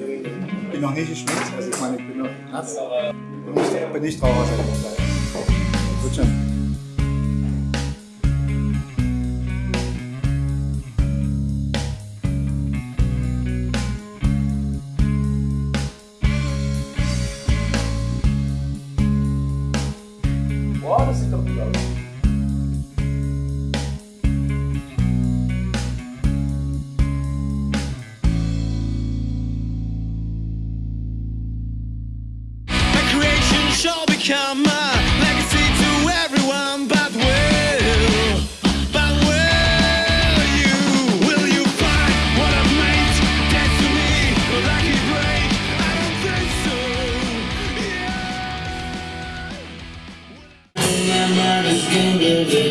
Ich bin noch nicht geschminkt, also ich meine, ich bin noch nass. Ich bin nicht traurig, also wird schon. Boah, das ist I'm not a stranger